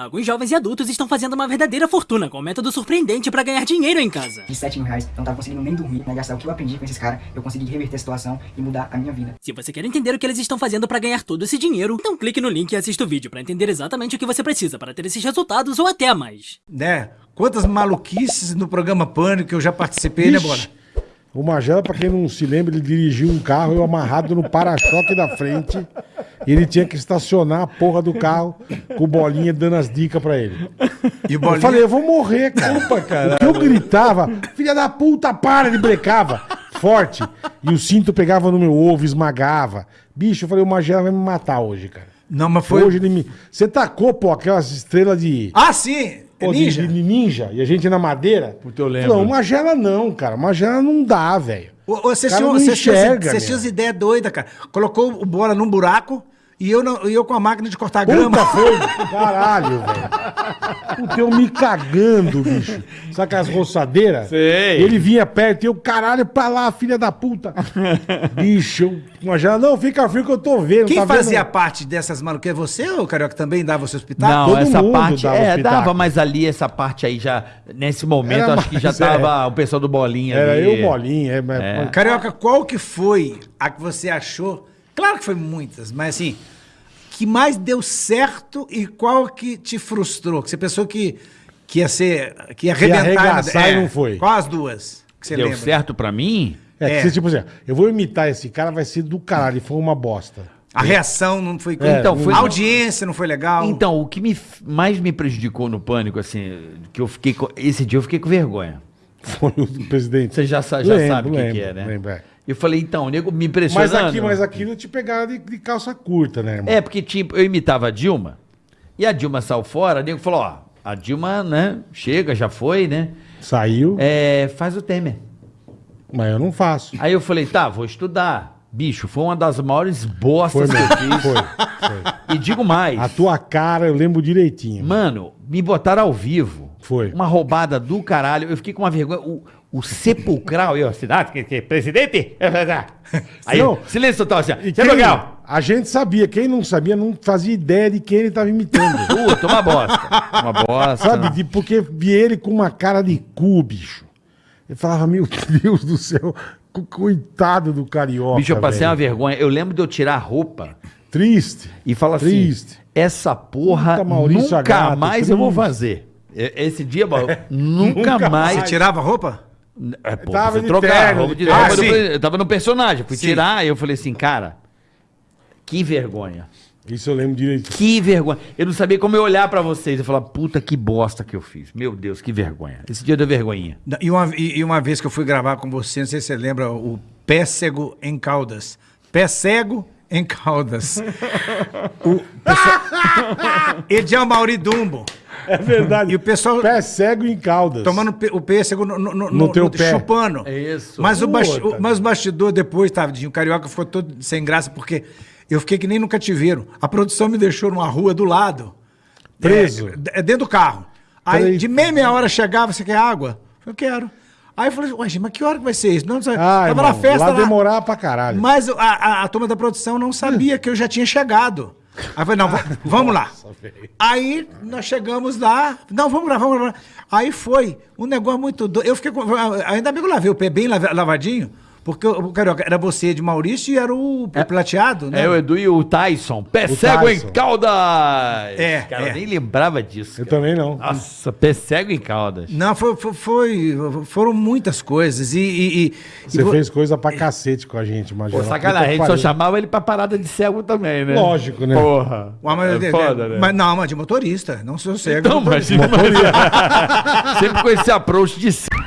Alguns jovens e adultos estão fazendo uma verdadeira fortuna com um método surpreendente pra ganhar dinheiro em casa. De 7 mil reais, eu não tava conseguindo nem dormir, né? Gastar o que eu aprendi com esses caras, eu consegui reverter a situação e mudar a minha vida. Se você quer entender o que eles estão fazendo pra ganhar todo esse dinheiro, então clique no link e assista o vídeo pra entender exatamente o que você precisa para ter esses resultados ou até mais. Né? Quantas maluquices no programa Pânico que eu já participei, né, Ixi. Bora? O Magela, pra quem não se lembra, ele dirigiu um carro eu amarrado no para-choque da frente. E ele tinha que estacionar a porra do carro com o bolinha dando as dicas pra ele. E o Eu Bolinha... falei, eu vou morrer, cara. Opa, cara. Eu gritava, filha da puta, para, ele brecava. Forte. E o cinto pegava no meu ovo, esmagava. Bicho, eu falei, o Magela vai me matar hoje, cara. Não, mas foi... Hoje ele me. Você tacou, pô, aquelas estrelas de. Ah, sim! É Pô, de- ninja? De, ninja. E a gente na madeira. Puta, eu lembro. Não, Magela não, cara. Magela não dá, velho. Vocês tinham, enxerga, vocês meu. tinham as ideias doidas, cara. Colocou o bola num buraco e eu, não- e eu com a máquina de cortar Puta, grama. foi. Caralho, velho. Puta, eu me cagando, bicho. Sabe aquelas roçadeiras? Sei. Ele vinha perto e eu, caralho, pra lá, filha da puta. bicho, eu, Magela, não, fica frio que eu tô vendo. Quem tá fazia vendo? parte dessas maluquices? Você ou Carioca também dava o seu espetáculo? Não, todo essa mundo parte. dava É, dava, mas ali, essa parte aí já. Nesse momento, Era acho que já é. tava o pessoal do Bolinha Era ali. eu, bolinha. É, mas- Carioca, qual que foi a que você achou? Claro que foi muitas, mas assim, que mais deu certo e qual que te frustrou? Que você pensou que, que ia ser. que ia arrebentar. arregaçar e não foi. Qual as duas? Que você Deu lembra? certo pra mim? É, que É. você, tipo assim, eu vou imitar esse cara, vai ser do caralho. E foi uma bosta. A reação não foi. É, Então, foi- A audiência não foi legal. Então, o que me, mais me prejudicou no pânico, assim, que eu fiquei. com- Esse dia eu fiquei com vergonha. Foi o presidente. Você já, já Lembro, sabe o que, que é, né? lembro, é. Eu falei, então, o nego me Mas impressionando. aqui, mas aquilo te pegaram de, de calça curta, né, irmão? É, porque tipo, eu imitava a Dilma, e a Dilma saiu fora, o nego falou, ó, a Dilma, né, chega, já foi, né? Saiu, É, faz o Temer. mas eu não faço. Aí eu falei, tá, vou estudar. Bicho, foi uma das maiores bostas que eu fiz. Foi, foi. E digo mais. A tua cara eu lembro direitinho. Mano, me botaram ao vivo. Foi. Uma roubada do caralho. Eu fiquei com uma vergonha. O, o sepulcral, eu, cidade, que, que, presidente? Aí, Não. silêncio total, assim, Sepulcral. a gente sabia, quem não sabia não fazia ideia de quem ele estava imitando. Puta, uma bosta. Uma bosta. Sabe? De, porque vi ele com uma cara de cu, bicho. Eu falava, meu Deus do céu, co- coitado do carioca. Bicho, eu passei velho. uma vergonha. Eu lembro de eu tirar a roupa Triste. e falar assim: Triste. essa porra Puta, Maurício nunca mais eu vou fazer. Esse dia, mano, nunca, Nunca mais. Você tirava a roupa? É, pô, Tava de trocar terno, roupa de roupa Ah. Eu tava no personagem, fui Sim. tirar e eu falei assim, cara, que vergonha. Isso eu lembro direitinho. Que vergonha. Eu não sabia como eu olhar pra vocês. Eu falar, puta que bosta que eu fiz. Meu Deus, que vergonha. Esse dia deu vergonhinha. E uma, e e uma vez que eu fui gravar com você, não sei se você lembra, o Pé Cego em Caldas. Pé Cego em Caldas. o pessoal... Ediel Mauri Dumbo. É verdade. E o pessoal Pé cego em caldas. tomando pe- o pêssego no, no, no- No teu no- pé. chupando. É isso. Mas o, basti- mas o bastidor depois, tadinho, o carioca ficou todo sem graça, porque eu fiquei que nem no cativeiro. A produção me deixou numa rua do lado. Preso. É, é dentro do carro. Aí, Preso. de meia, meia hora chegava, você quer água? Eu quero. Aí eu falei, ué, mas que hora que vai ser isso? Não, não, Ah, tava na festa lá lá. demorava pra caralho. Mas a, a, a turma da produção não sabia que eu já tinha chegado. Aí eu falei, não, va- vamos lá. Aí nós chegamos lá, não, vamos lá, vamos lá. Aí foi um negócio muito doido. Eu fiquei com. Ainda bem que eu lavei o pé bem lava- lavadinho, porque o Carioca era você de Maurício e era o plateado, né? É o Edu e o Tyson. Pé O cego Tyson. em caldas. É, Cara, é. eu nem lembrava disso. Eu cara. também não. Nossa, pé cego em caldas. Não, foi, foi- foi- foram muitas coisas. E, e- e- Você e fez coisa pra cacete com a gente, Pô, Magela. sacanagem, a gente só chamava ele pra parada de cego também, né? Lógico, né? Porra. Ué, mas, é foda, né? mas não, mas de motorista, não sou cego. Não, mas motorista. sempre com esse approach de cego.